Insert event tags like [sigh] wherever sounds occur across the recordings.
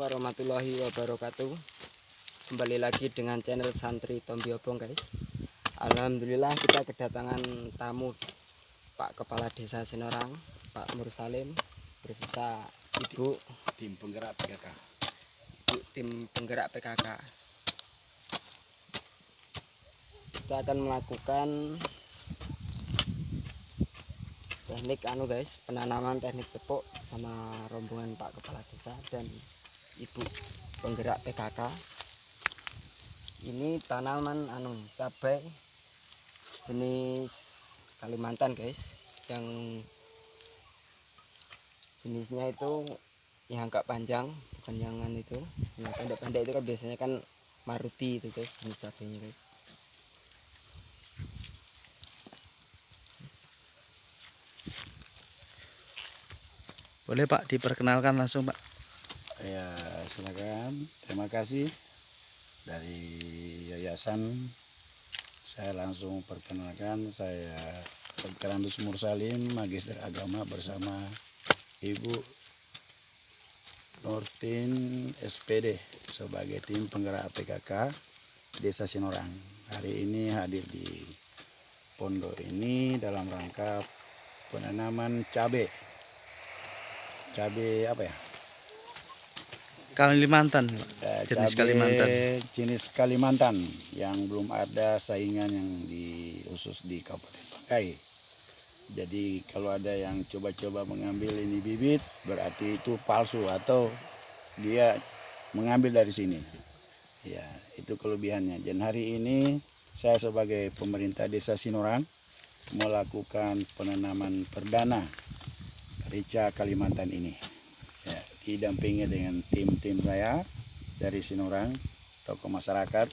warahmatullahi wabarakatuh. Kembali lagi dengan channel Santri Tombiobong guys. Alhamdulillah kita kedatangan tamu Pak Kepala Desa Sinorang Pak Mursalim Berserta Ibu tim penggerak PKK. Ibu tim penggerak PKK Kita akan melakukan teknik anu guys penanaman teknik cepuk sama rombongan Pak Kepala Desa dan Ibu penggerak PKK ini tanaman anu cabai jenis Kalimantan guys. Yang jenisnya itu yang agak panjang bukan yang anu itu. Yang pendek-pendek itu kan biasanya kan Maruti itu guys jenis cabainya guys. Boleh Pak diperkenalkan langsung Pak. Ya, silakan. Terima kasih dari yayasan. Saya langsung perkenalkan saya Dr. Andus Mursalim, Magister Agama bersama Ibu Nurtin SPD sebagai tim penggerak PKK Desa Sinorang. Hari ini hadir di pondok ini dalam rangka penanaman cabai. Cabai apa ya? Kalimantan Pak. Eh, Jenis cabai Kalimantan. jenis Kalimantan yang belum ada saingan yang di khusus di Kabupaten Bangkai. Jadi kalau ada yang coba-coba mengambil ini bibit berarti itu palsu atau dia mengambil dari sini. Ya, itu kelebihannya. Dan hari ini saya sebagai pemerintah Desa Sinorang melakukan penanaman perdana rica Kalimantan ini. Didampingi dengan tim-tim saya dari Sinorang, tokoh masyarakat,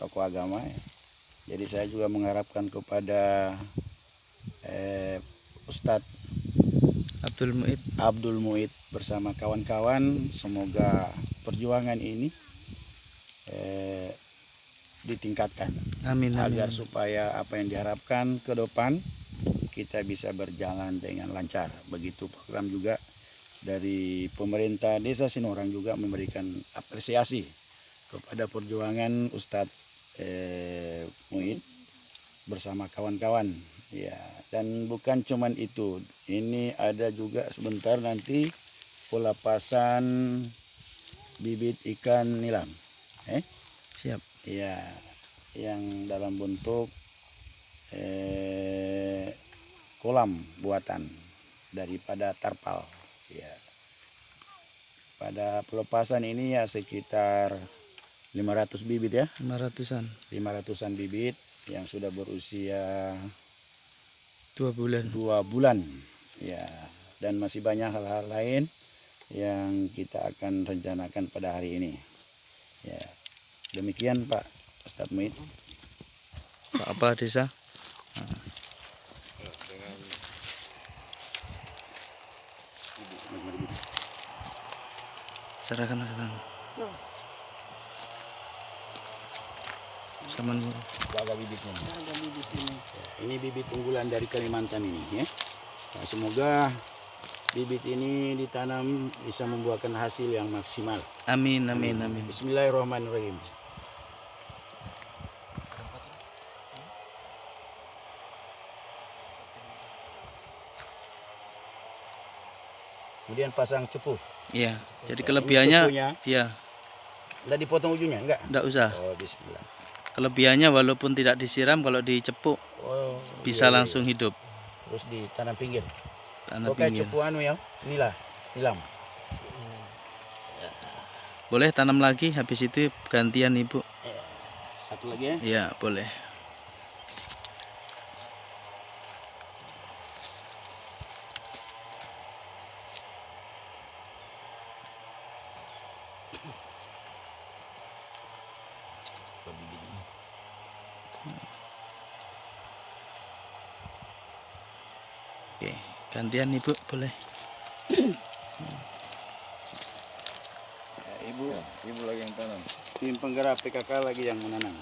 tokoh agama. Jadi saya juga mengharapkan kepada eh, Ustadz Abdul Muid. Abdul Muid bersama kawan-kawan, semoga perjuangan ini eh, ditingkatkan Amin amin. agar supaya apa yang diharapkan ke depan kita bisa berjalan dengan lancar. Begitu program juga dari pemerintah Desa Sinorang juga memberikan apresiasi kepada perjuangan Ustadz eh, Muid bersama kawan-kawan. Ya, dan bukan cuman itu. Ini ada juga sebentar nanti pelepasan bibit ikan nilam. Eh? Siap. Ya, yang dalam bentuk eh, kolam buatan daripada tarpal. Ya. Pada pelepasan ini ya sekitar 500 bibit ya, 500-an. 500-an bibit yang sudah berusia Dua bulan. dua bulan. Ya, dan masih banyak hal-hal lain yang kita akan rencanakan pada hari ini. Ya, demikian Pak Ustadz Muid. Pak apa desa? Serahkan Mas Tan. Saman guru. Jaga bibitnya. Ini bibit unggulan dari Kalimantan ini ya. Nah, semoga bibit ini ditanam bisa membuahkan hasil yang maksimal. Amin amin amin. Bismillahirrahmanirrahim. Kemudian pasang cupu. Iya. Jadi kelebihannya cupunya. iya, Tidak dipotong ujungnya enggak? enggak usah. Oh, bismillah. Kelebihannya walaupun tidak disiram kalau dicepuk Oh, bisa iya, iya. langsung hidup. Terus ditanam pinggir. Tanah Oke, pinggir. cupu anu ya. Inilah, nilam. Boleh tanam lagi habis itu gantian Ibu. Satu lagi ya. Iya, boleh. Oke, gantian Ibu boleh. Ya, ibu, ibu lagi yang tanam. Tim penggerak PKK lagi yang menanam.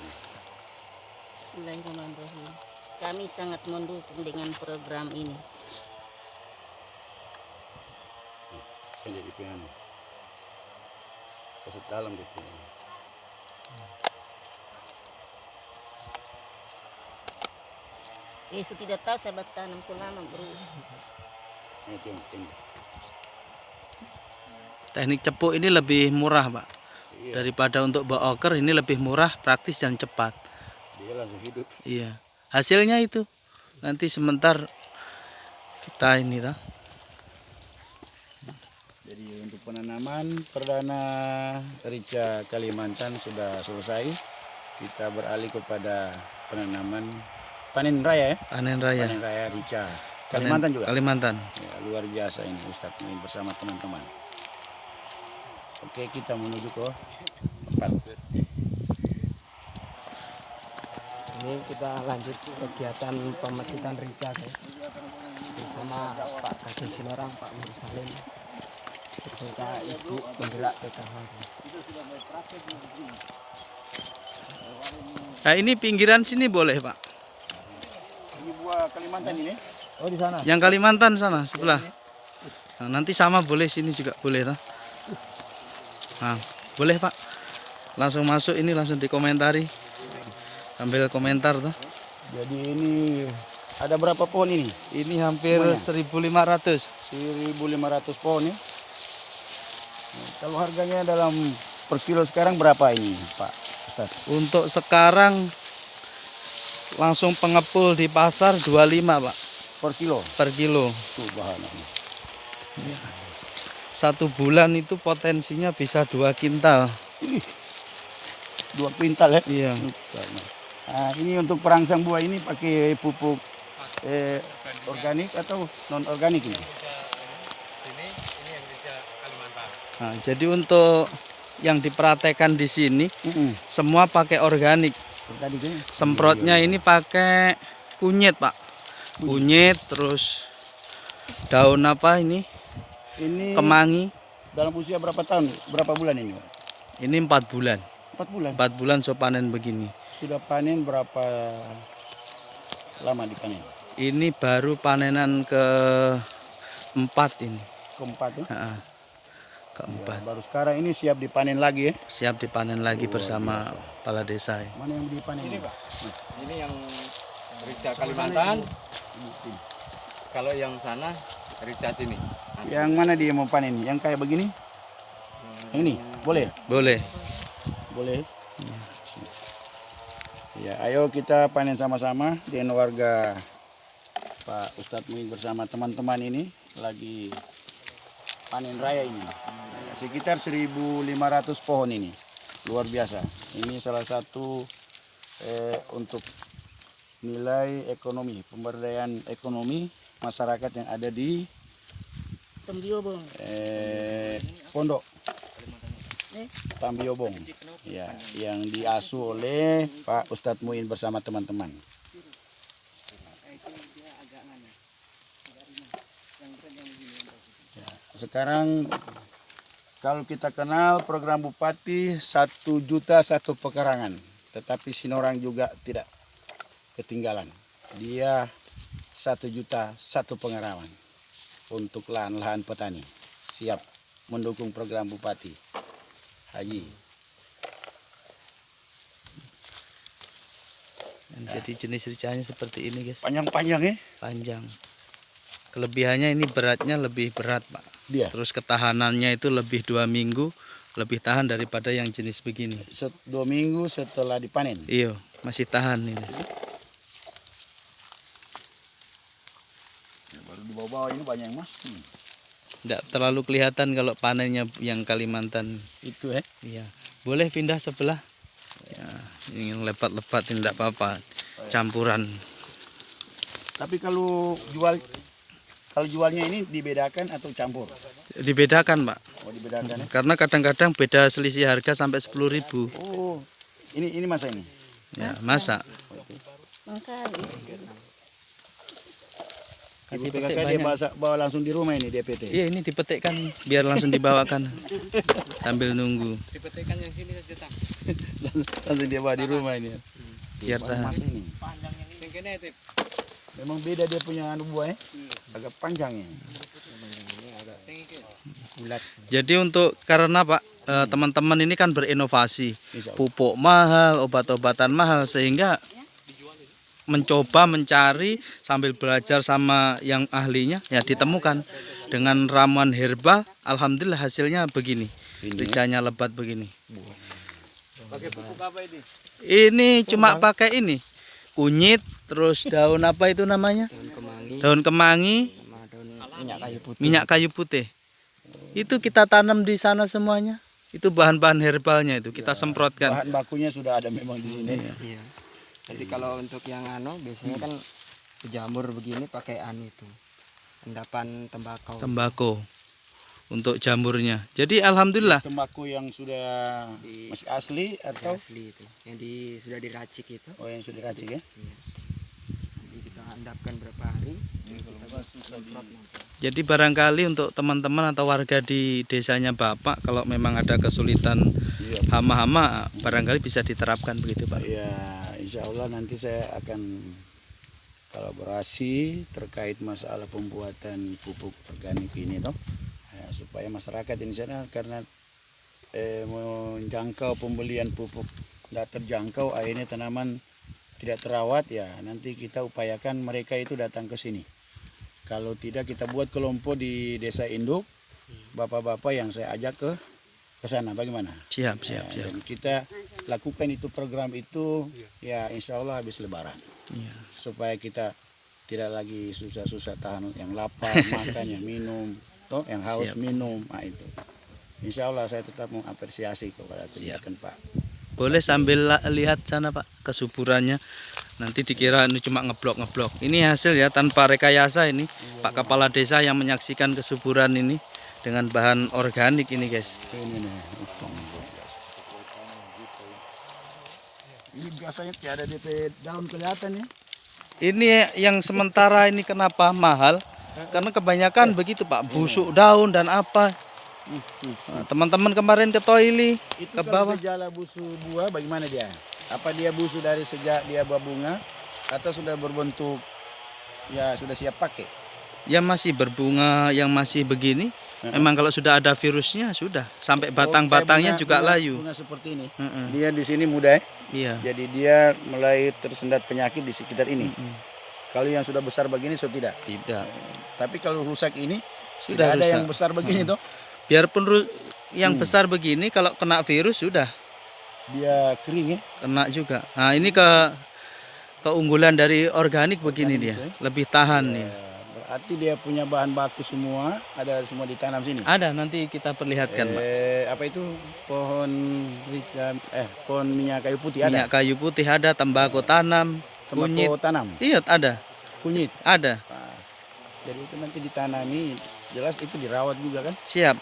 Bismillahirrahmanirrahim. Kami sangat mendukung dengan program ini. Kan jadi piano. Kasih dalam gitu. Yesus tidak tahu sahabat tanam selama bro. Teknik cepuk ini lebih murah, Pak. Iya. Daripada untuk boker ini lebih murah, praktis dan cepat. Dia langsung hidup. Iya. Hasilnya itu nanti sebentar kita ini ta. Jadi untuk penanaman perdana rica Kalimantan sudah selesai. Kita beralih kepada penanaman panen raya ya. Panen raya. Panen raya rica Kalimantan juga. Kalimantan. Ya, luar biasa ini Ustadz main bersama teman-teman. Oke, kita menuju ke tempat. Ini kita lanjut kegiatan pemetikan rica guys. Bersama Pak Kadis Sinorang, Pak Nur Salim. Beserta Ibu penggerak PKH. Nah, ini pinggiran sini boleh, Pak. Buah Kalimantan ini. Oh di sana. Yang Kalimantan sana sebelah. Nah, nanti sama boleh sini juga boleh ta. Nah, boleh, Pak. Langsung masuk ini langsung dikomentari. Ambil komentar tuh. Jadi ini ada berapa pohon ini? Ini hampir 1500. 1.500 pohon ya. Nah, kalau harganya dalam per kilo sekarang berapa ini, Pak Ustaz? Untuk sekarang langsung pengepul di pasar 25, Pak, Per kilo. per kilo. Tuh bahannya. Satu bulan itu potensinya bisa dua kintal. Dua kuintal ya. Iya. Nah, ini untuk perangsang buah ini pakai pupuk eh, organik atau non organik ini? Nah, jadi untuk yang dipraktekkan di sini Mm-mm. semua pakai organik. Semprotnya ini pakai kunyit, Pak. Kunyit terus daun apa ini? Ini Kemangi. dalam usia berapa tahun? Berapa bulan ini, Pak? Ini empat bulan. Empat bulan. Empat bulan so panen begini. Sudah panen berapa lama dipanen? Ini baru panenan ke empat ini. Keempat ya? Keempat. Baru sekarang ini siap dipanen lagi ya? Siap dipanen lagi bersama kepala desa. ya. Mana yang dipanen ini, Pak? Ini yang Rica Kalimantan. Kalau yang sana Rica sini. Yang mana dia mau panen? Yang kayak begini? Yang ini? Boleh? Boleh. Boleh. Ya, ayo kita panen sama-sama dengan warga Pak Ustadz Muin bersama teman-teman ini lagi panen raya ini. Sekitar 1.500 pohon ini. Luar biasa. Ini salah satu eh, untuk nilai ekonomi, pemberdayaan ekonomi masyarakat yang ada di Tembiobong. eh, pondok Tambiobong ya yang diasuh oleh Pak Ustadz Muin bersama teman-teman Ya, sekarang kalau kita kenal program Bupati satu juta satu pekarangan tetapi Sinorang juga tidak ketinggalan dia satu juta satu pengaraman untuk lahan-lahan petani siap mendukung program Bupati Haji. Dan jadi jenis ricanya seperti ini, guys. Panjang-panjang ya Panjang. Kelebihannya ini beratnya lebih berat, Pak. Dia. Terus ketahanannya itu lebih dua minggu, lebih tahan daripada yang jenis begini. Set, dua minggu setelah dipanen. Iya, masih tahan ini. Ya, baru di bawah-bawah ini banyak yang mati. Tidak terlalu kelihatan kalau panennya yang Kalimantan. Itu ya. Iya. Boleh pindah sebelah. Ya, ingin lepat-lepat tidak apa-apa. Campuran. Tapi kalau jual kalau jualnya ini dibedakan atau campur? Dibedakan, Pak. Oh dibedakan ya. Karena kadang-kadang beda selisih harga sampai 10.000. Oh ini ini masa ini. Ya, masa. Makanya. Ibu Kasih PKK dia bawa, bawa langsung di rumah ini DPT. Iya, ini dipetikkan biar langsung dibawakan. Sambil nunggu. Dipetikkan yang sini saja tak. [laughs] langsung dia bawa di rumah ini. Biar tahan. masa ini. Yang kene tip. Memang beda dia punya anu buah ya. Agak panjang ya. Bulat. Jadi untuk karena Pak eh, teman-teman ini kan berinovasi. Pupuk mahal, obat-obatan mahal sehingga mencoba mencari sambil belajar sama yang ahlinya ya ditemukan dengan ramuan herbal alhamdulillah hasilnya begini Ini. ricanya lebat begini Pakai pupuk apa ini? ini cuma pakai ini kunyit terus daun apa itu namanya? Daun kemangi. Daun kemangi. Sama daun minyak kayu putih. Minyak kayu putih. Itu kita tanam di sana semuanya. Itu bahan-bahan herbalnya itu kita semprotkan. Bahan bakunya sudah ada memang di sini. iya. Jadi kalau untuk yang anu biasanya kan jamur begini pakai anu itu endapan tembakau. Tembakau untuk jamurnya. Jadi alhamdulillah. Tembakau yang sudah Di- masih asli atau? asli itu. Yang di sudah diracik itu. Oh yang sudah diracik ya? nanti endapkan berapa hari kita. Jadi barangkali untuk teman-teman atau warga di desanya Bapak kalau memang ada kesulitan Iya. hama-hama barangkali bisa diterapkan begitu Pak. Ya, insya Allah nanti saya akan kolaborasi terkait masalah pembuatan pupuk organik ini toh Ya, supaya masyarakat di sana karena eh, menjangkau pembelian pupuk tidak terjangkau akhirnya tanaman tidak terawat ya nanti kita upayakan mereka itu datang ke sini. Kalau tidak kita buat kelompok di desa induk. Bapak-bapak yang saya ajak ke ke sana. Bagaimana? Siap, siap, Ya, siap. dan kita lakukan itu program itu ya insya Allah habis lebaran. Iya. supaya kita tidak lagi susah-susah tahan yang lapar [laughs] makan yang minum toh yang haus Siap. minum. Nah itu. Insya Allah saya tetap mengapresiasi kepada kegiatan Pak Boleh sambil lihat sana Pak kesuburannya. Nanti dikira ini cuma ngeblok-ngeblok. Ini hasil ya tanpa rekayasa ini. Pak Kepala Desa yang menyaksikan kesuburan ini dengan bahan organik ini guys. ini nih ini biasanya tiada DP daun kelihatan ya Ini yang sementara ini kenapa mahal? Karena kebanyakan begitu Pak, busuk daun dan apa. Nah, Teman-teman kemarin ke toilet itu ke kalau bawah. gejala busu buah bagaimana dia apa dia busu dari sejak dia berbunga atau sudah berbentuk ya sudah siap pakai Yang masih berbunga, yang masih begini, memang kalau sudah ada virusnya sudah sampai batang-batangnya Oh, kayak juga bunga- layu. bunga seperti ini Mm-mm. dia di sini muda ya Iya. jadi dia mulai tersendat penyakit di sekitar ini kalau yang sudah besar begini so tidak Tidak. tapi kalau rusak ini Sudah tidak ada rusak. yang besar begini toh Biarpun yang Hmm. besar begini kalau kena virus sudah dia kering ya kena juga. Nah, ini ke keunggulan dari organik begini dia. Lebih tahan nih. Ya, berarti dia punya bahan baku semua ada semua ditanam sini Ada nanti kita perlihatkan, Pak. eh, apa itu pohon rica eh pohon minyak kayu putih ada Minyak kayu putih ada, tembakau tanam, kunyit. tembakau tanam Iya, ada. kunyit Ada. Nah, jadi itu nanti ditanami jelas itu dirawat juga kan Siap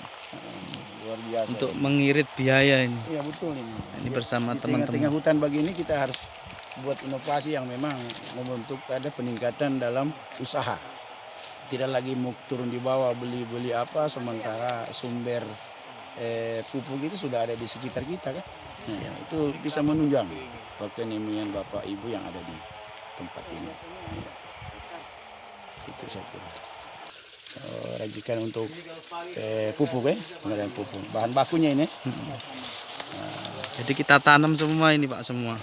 luar biasa untuk mengirit biaya ini. iya betul ini. Ini bersama di tengah-tengah teman-teman. hutan begini kita harus buat inovasi yang memang membentuk ada peningkatan dalam usaha. Tidak lagi mau turun di bawah beli-beli apa sementara sumber eh, pupuk itu sudah ada di sekitar kita kan? Nah, itu bisa menunjang perekonomian bapak ibu yang ada di tempat ini. Ya. itu saya kira Eh, rajikan untuk eh, pupuk ya pengadaan pupuk bahan bakunya ini Jadi kita tanam semua ini, Pak, semua.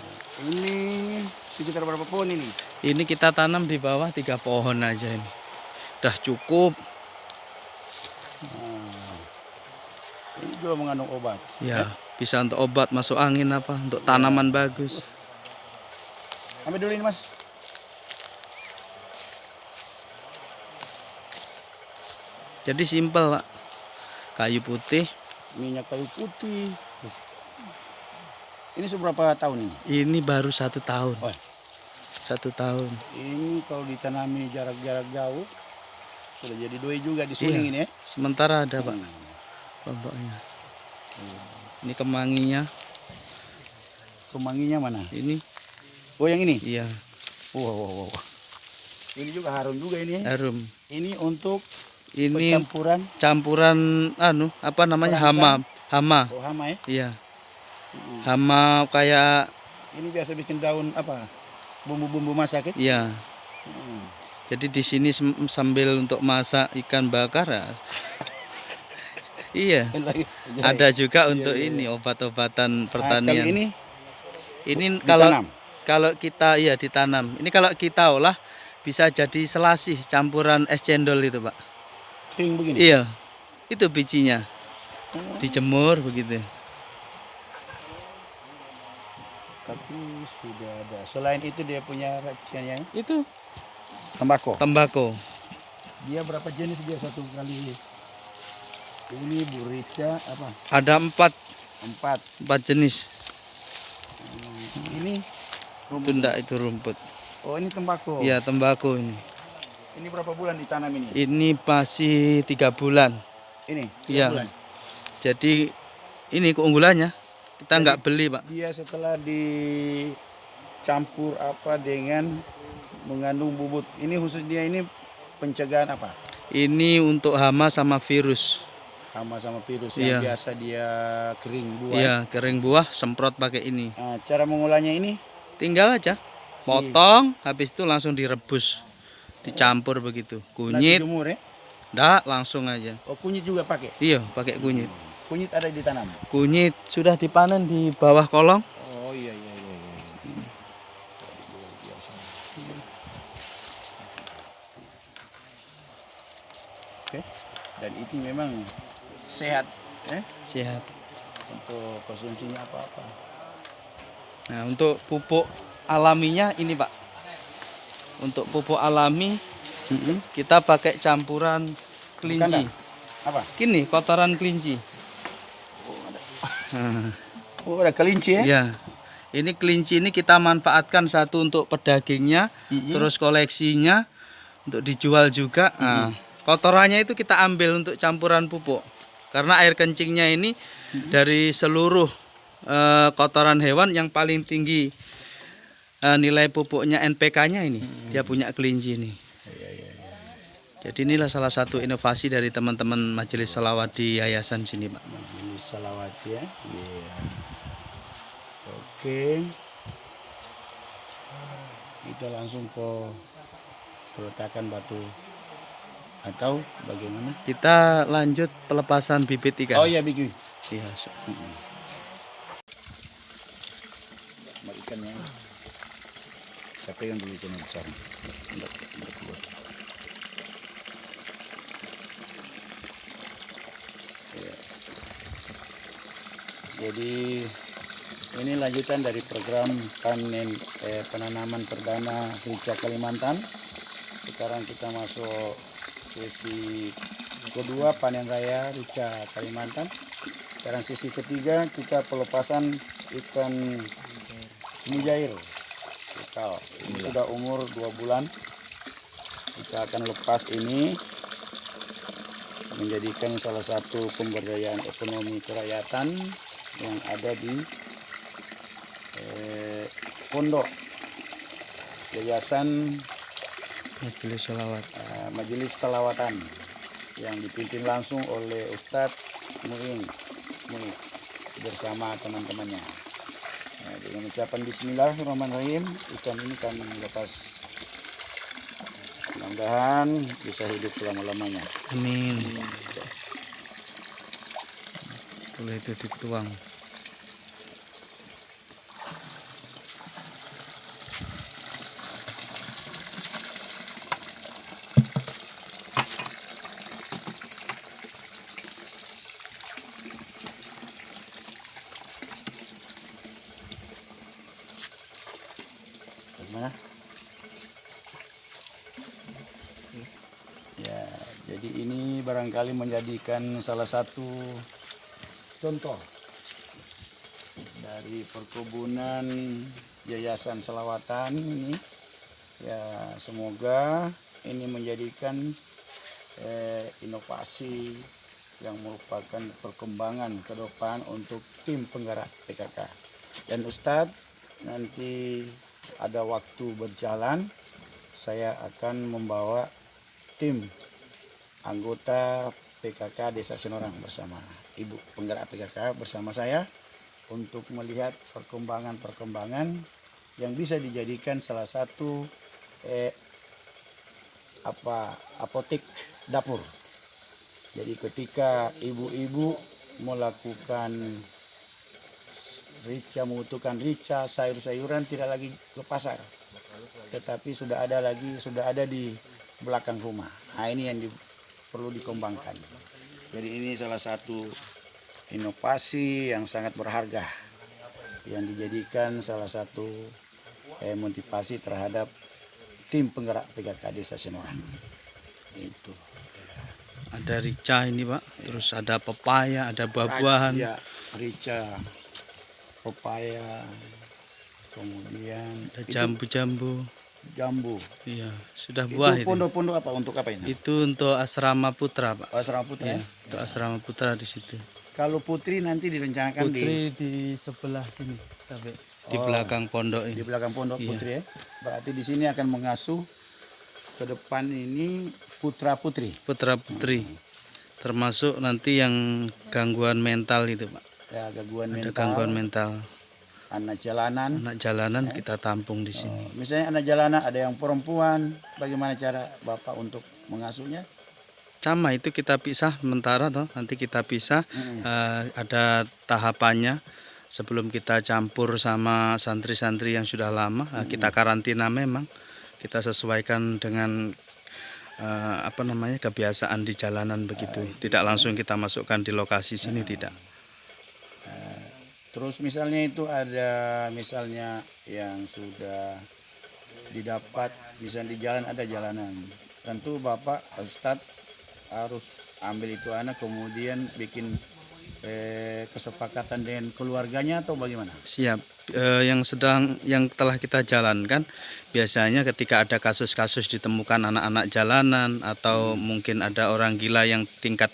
ini sekitar berapa pohon ini Ini kita tanam di bawah tiga pohon aja ini. Udah cukup. ini juga mengandung obat Ya, bisa untuk obat masuk angin apa, untuk tanaman bagus. ambil dulu ini mas Jadi simpel, Pak. Kayu putih. minyak kayu putih ini seberapa tahun ini Ini baru satu tahun. Oh. Satu tahun. ini kalau ditanami jarak-jarak jauh sudah jadi doi juga di suling Iya. ini ya Sementara ada, Pak. Kelompoknya. Ini kemanginya. kemanginya mana Ini, oh yang ini iya, wow, wow, wow. ini juga harum juga ini ya. harum. ini untuk Ini campuran campuran anu apa namanya hama hama oh hama ya iya hama kayak ini biasa bikin daun apa bumbu-bumbu masak ya iya Hmm. jadi di sini sambil untuk masak ikan bakar ya. [laughs] Iya. Ada juga untuk ini obat-obatan Nah, pertanian. kalau ini ini kalau ditanam. kalau kita iya ditanam. Ini kalau kita olah bisa jadi selasih campuran es cendol itu, Pak. Kering begini. Iya. Itu bijinya. Dijemur begitu. Tapi sudah ada. Selain itu dia punya raciannya Itu tembakau. tembakau. Dia berapa jenis dia satu kali? Ini burica apa? Ada empat Empat. empat jenis. Ini Itu enggak itu rumput. oh ini tembakau. Iya tembakau ini. Ini berapa bulan ditanam ini? Ini masih tiga bulan. Ini. tiga Iya. bulan. Jadi ini keunggulannya kita nggak beli pak. Dia setelah dicampur apa dengan mengandung bubut. Ini khusus dia ini pencegahan apa? Ini untuk hama sama virus. Hama sama virus Iya. yang biasa dia kering buah. Iya kering buah semprot pakai ini. Nah, cara mengolahnya ini Tinggal aja potong, habis itu langsung direbus, dicampur begitu. Kunyit, jemur ya. ndak langsung aja. Oh kunyit juga pakai. Iya pakai kunyit. Kunyit ada ditanam. Kunyit sudah dipanen di bawah kolong. Oh iya iya iya. iya. Oke. Dan itu memang sehat eh Siap. untuk konsumsinya apa-apa. Nah untuk pupuk alaminya ini pak. Untuk pupuk alami kita pakai campuran kelinci. Bukan. Apa? Gini kotoran kelinci. [laughs] Oh ada kelinci ya? ya. Ini kelinci ini kita manfaatkan satu untuk pedagingnya, terus koleksinya untuk dijual juga. Nah, kotorannya itu kita ambil untuk campuran pupuk. Karena air kencingnya ini dari seluruh eh, kotoran hewan yang paling tinggi eh, nilai pupuknya NPK-nya ini. Dia punya kelinci ini. Jadi inilah salah satu inovasi dari teman-teman Majelis Salawat di yayasan sini, Pak. Majelis salawat ya. Iya. Oke. Kita langsung ke peletakan batu atau bagaimana? Kita lanjut pelepasan bibit ikan. Oh iya bikin. Iya, Mbak ikannya. Saya pegang dulu ikan yang besar. Mbak, mbak keluar. Ya. Jadi ini lanjutan dari program panen eh, penanaman perdana rica Kalimantan. Sekarang kita masuk sesi kedua panen raya rica Kalimantan. Sekarang sesi ketiga kita pelepasan ikan mujair lokal. Sudah umur dua bulan. Kita akan lepas ini menjadikan salah satu pemberdayaan ekonomi kerakyatan yang ada di eh, pondok yayasan Majelis Salawat. eh, Majelis Salawatan yang dipimpin langsung oleh Ustadz Muin Muin bersama teman-temannya. Dengan ucapan Bismillahirrahmanirrahim ikan ini kami lepas mudah-mudahan bisa hidup selama-lamanya. Amin. Boleh itu dituang. Bagaimana? Ya, jadi ini barangkali menjadikan salah satu contoh dari perkebunan Yayasan Selawatan ini. Ya, semoga ini menjadikan eh, inovasi yang merupakan perkembangan ke depan untuk tim penggerak PKK. Dan Ustadz nanti ada waktu berjalan saya akan membawa tim anggota PKK Desa Senorang bersama Ibu penggerak PKK bersama saya untuk melihat perkembangan-perkembangan yang bisa dijadikan salah satu eh, apa apotek dapur. Jadi ketika ibu-ibu melakukan rica membutuhkan rica sayur-sayuran tidak lagi ke pasar. Tetapi sudah ada lagi sudah ada di belakang rumah. Nah ini yang di- perlu dikembangkan jadi ini salah satu inovasi yang sangat berharga yang dijadikan salah satu eh, motivasi terhadap tim penggerak PKK Desa Senorang itu Ada rica ini pak, terus ada pepaya, ada buah-buahan. ya rica pepaya kemudian Ada jambu-jambu. Jambu Iya, sudah buah itu. pondok-pondok apa untuk apa ini Itu untuk asrama putra, Pak. oh, asrama putri Iya, ya? untuk asrama putra di situ. kalau putri nanti direncanakan di Putri di sebelah sini, sampai di Oh. belakang pondok di ini. belakang pondok Iya. putri ya berarti di sini akan mengasuh ke depan ini putra putri Putra putri. Termasuk nanti yang gangguan mental itu, Pak. ya gangguan Ada mental gangguan mental. Anak jalanan. Anak jalanan kita tampung di sini. Oh, misalnya anak jalanan ada yang perempuan bagaimana cara bapak untuk mengasuhnya? Sama itu kita pisah sementara toh, nanti kita pisah Mm. eh, ada tahapannya. Sebelum kita campur sama santri-santri yang sudah lama eh, kita karantina memang. Kita sesuaikan dengan eh, apa namanya kebiasaan di jalanan begitu. Tidak langsung kita masukkan di lokasi sini tidak Terus misalnya itu ada misalnya yang sudah didapat misalnya di jalan ada jalanan. Tentu Bapak Ustadz harus ambil itu anak kemudian bikin eh, kesepakatan dengan keluarganya atau bagaimana? siap Eh, yang sedang yang telah kita jalankan biasanya ketika ada kasus-kasus ditemukan anak-anak jalanan atau mungkin ada orang gila yang tingkat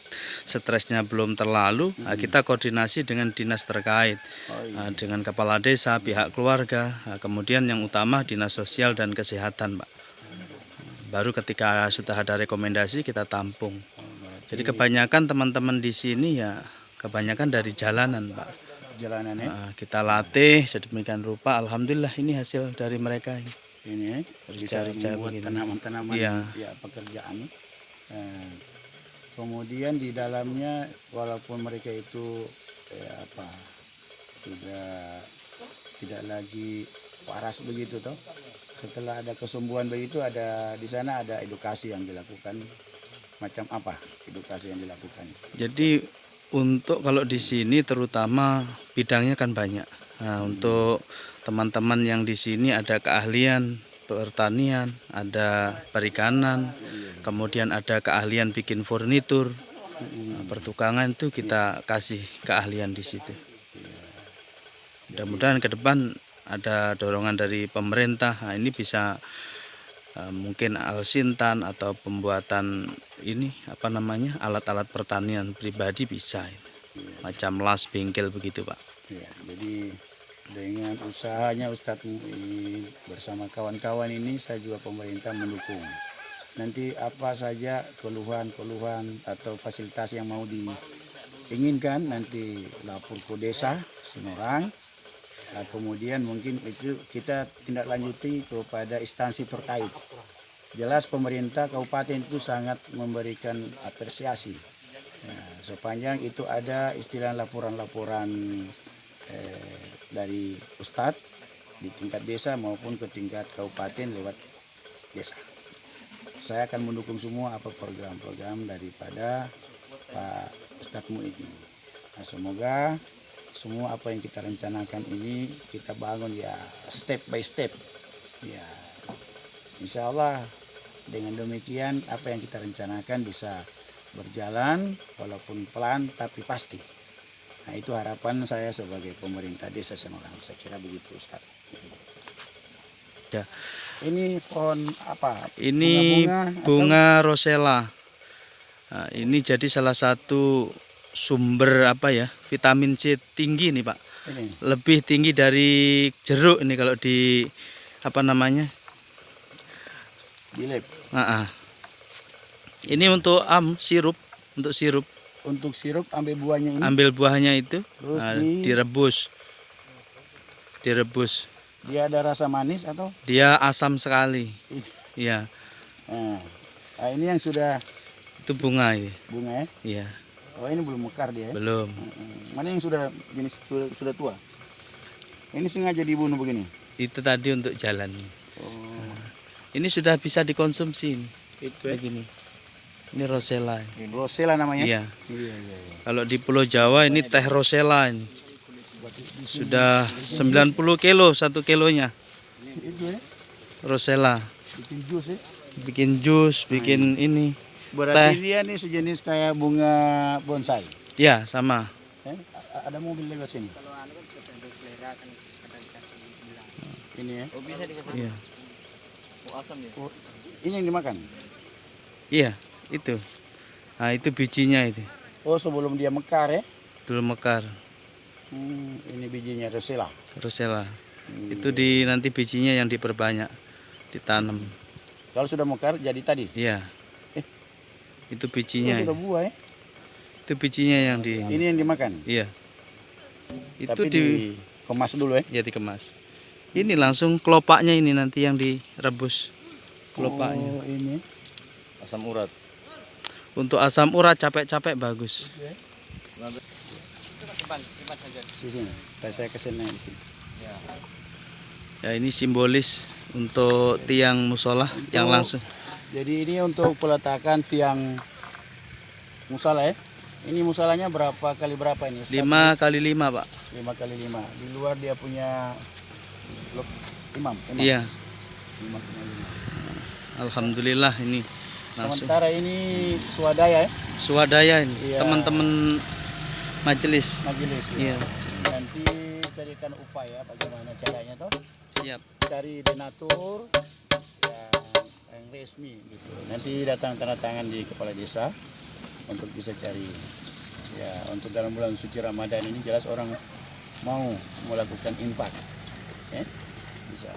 stresnya belum terlalu nah, kita koordinasi dengan dinas terkait Oh iya. Nah, dengan kepala desa pihak keluarga nah, kemudian yang utama dinas sosial dan kesehatan pak. Baru ketika sudah ada rekomendasi kita tampung. Jadi kebanyakan teman-teman di sini ya kebanyakan dari jalanan pak Jalanan ya. Nah, kita latih sedemikian rupa alhamdulillah ini hasil dari mereka ini. Ini ya, bisa membuat tanaman-tanaman Iya. ya pekerjaan. Nah, kemudian di dalamnya walaupun mereka itu eh, apa sudah tidak lagi waras begitu toh setelah ada kesembuhan begitu ada di sana ada edukasi yang dilakukan macam apa edukasi yang dilakukan Jadi untuk kalau di sini terutama bidangnya kan banyak. Nah, untuk teman-teman yang di sini ada keahlian pertanian, ada perikanan, kemudian ada keahlian bikin furnitur, Nah, pertukangan itu kita kasih keahlian di situ. Mudah-mudahan ke depan ada dorongan dari pemerintah. Nah, ini bisa mungkin alsintan atau pembuatan ini apa namanya alat-alat pertanian pribadi bisa itu. macam las bengkel begitu pak Ya, jadi dengan usahanya Ustadz Muin bersama kawan-kawan ini saya juga pemerintah mendukung. Nanti apa saja keluhan-keluhan atau fasilitas yang mau diinginkan nanti lapor ke desa Semarang. Nah, kemudian mungkin itu kita tindak lanjuti kepada instansi terkait. Jelas pemerintah kabupaten itu sangat memberikan apresiasi. Ya, sepanjang itu ada istilah laporan-laporan eh, dari Ustadz di tingkat desa maupun ke tingkat kabupaten lewat desa. Saya akan mendukung semua apa program-program daripada Pak Ustadz Muid ini. Nah, semoga semua apa yang kita rencanakan ini kita bangun ya step by step. Ya, insya Allah dengan demikian apa yang kita rencanakan bisa berjalan walaupun pelan tapi pasti. Nah itu harapan saya sebagai pemerintah desa Semarang. Saya kira begitu Ustaz. Ya. Ini pohon apa? ini Bunga-bunga atau- bunga rosella Nah, ini jadi salah satu sumber apa ya vitamin C tinggi nih pak Ini. lebih tinggi dari jeruk ini kalau di apa namanya Di lab. Ah, ini untuk am sirup untuk sirup Untuk sirup ambil buahnya ini. ambil buahnya itu Terus nah, di- direbus direbus Dia ada rasa manis atau? dia asam sekali Ini. ya Nah, nah, ini yang sudah Itu bunga ini. bunga ya. Iya, Oh ini belum mekar dia ya. belum. Mana yang sudah jenis sudah, sudah tua? Ini sengaja dibunuh begini. Itu tadi untuk jalan. Oh, Ini sudah bisa dikonsumsi ini. itu Begini. Ini rosella. Rosella namanya. Iya. Iya, iya, iya. Kalau di Pulau Jawa ini teh rosella ini. Sudah 90 kilo satu kilonya Itu ya. rosella. Bikin jus ya. Bikin jus, bikin ini. Berarti Teh. dia nih sejenis kayak bunga bonsai. Ya, sama. Eh, ada mobil lewat sini. Ini ya. Iya. Oh, ini yang dimakan. Iya, itu. Nah, itu bijinya itu. Oh, sebelum dia mekar ya. Dulu mekar, Hmm, ini bijinya Rosella. rosella. Hmm. Itu di nanti bijinya yang diperbanyak, ditanam. Kalau sudah mekar jadi tadi. Iya. Itu bijinya. sudah itu. buah ya. Itu bijinya yang di Ini yang dimakan. Iya. Itu Tapi di dikemas dulu ya. ya dikemas. Ini langsung kelopaknya ini nanti yang direbus. Kelopaknya. Oh, ini. Asam urat. Untuk asam urat capek-capek bagus. Saya ke sini sini. Ya ini simbolis untuk tiang musola yang langsung. Jadi ini untuk peletakan tiang musala ya. Ini musalanya berapa kali berapa ini? Ustaz? 5 kali 5 pak. Lima kali lima. Di luar dia punya blok imam. imam. Iya. Lima kali lima. Alhamdulillah ini langsung Sementara ini swadaya ya, swadaya ini Iya. teman-teman majelis. majelis. ya. Iya. Nanti carikan upaya bagaimana caranya toh. Siap. Cari yang resmi gitu. Nanti datang tanda tangan di kepala desa untuk bisa cari ya untuk dalam bulan suci Ramadan ini jelas orang mau melakukan infak ya bisa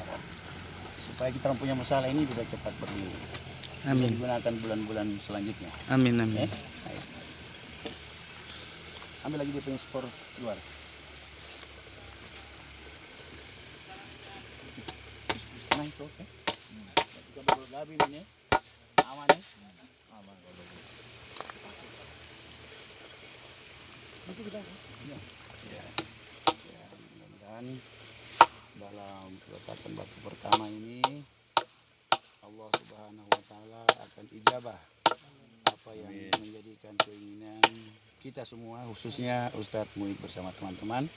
supaya kita punya masalah ini bisa cepat pergi bisa Amin. digunakan bulan-bulan selanjutnya Amin ya amin. Baik. ambil lagi dia punya skor luar itu oke kita ini aman aman kalau. Nanti kita ya. Ya. Ya, mudah-mudahan dalam peletakan batu pertama ini Allah Subhanahu wa taala akan ijabah apa yang menjadikan keinginan kita semua khususnya Ustadz Muid bersama teman-teman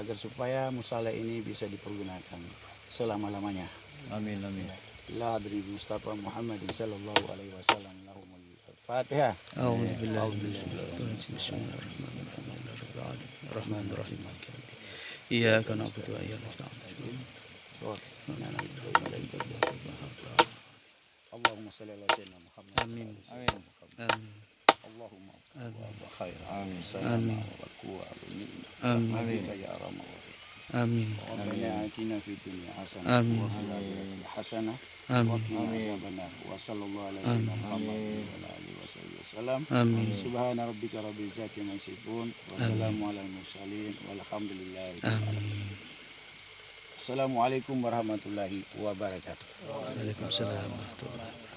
agar supaya musala ini bisa dipergunakan selama-lamanya. Amin amin. إلى مصطفى محمد صلى الله عليه وسلم لهم الفاتحة. أعوذ بالله بسم الله الرحمن الرحيم. الرحمن الرحيم. مالك يوم الدين إياك نعبد وإياك نستعين. اللهم صل على سيدنا محمد آمين. آمين. آمين. اللهم خير. آمين. آمين. آمين والنعمة آمين. يا رب آمين. ربنا آتنا في الدنيا حسنة آمين. آمين حسنة. Amin. Wa wa Assalamualaikum warahmatullahi wabarakatuh. Waalaikumsalam warahmatullahi wabarakatuh.